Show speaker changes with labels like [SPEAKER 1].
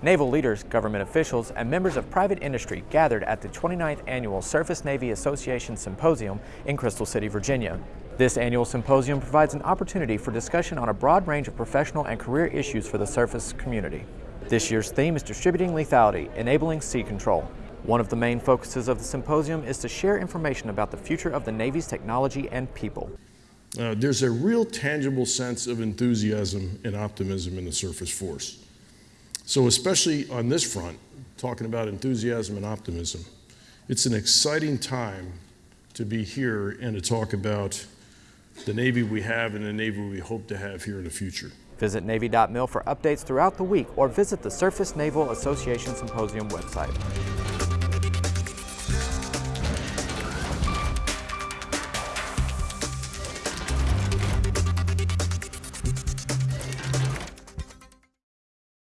[SPEAKER 1] Naval leaders, government officials, and members of private industry gathered at the 29th Annual Surface Navy Association Symposium in Crystal City, Virginia. This annual symposium provides an opportunity for discussion on a broad range of professional and career issues for the surface community. This year's theme is Distributing Lethality, Enabling Sea Control. One of the main focuses of the symposium is to share information about the future of the Navy's technology and people.
[SPEAKER 2] Uh, there's a real tangible sense of enthusiasm and optimism in the surface force. So especially on this front, talking about enthusiasm and optimism, it's an exciting time to be here and to talk about the Navy we have and the Navy we hope to have here in the future.
[SPEAKER 1] Visit Navy.mil for updates throughout the week or visit the Surface Naval Association Symposium website.